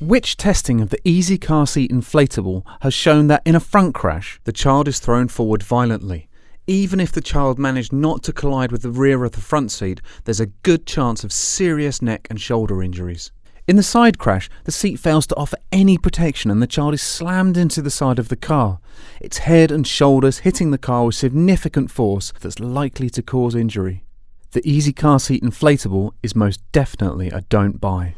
Which testing of the Easy Car Seat Inflatable has shown that in a front crash, the child is thrown forward violently. Even if the child managed not to collide with the rear of the front seat, there's a good chance of serious neck and shoulder injuries. In the side crash, the seat fails to offer any protection and the child is slammed into the side of the car, its head and shoulders hitting the car with significant force that's likely to cause injury. The Easy Car Seat Inflatable is most definitely a don't buy.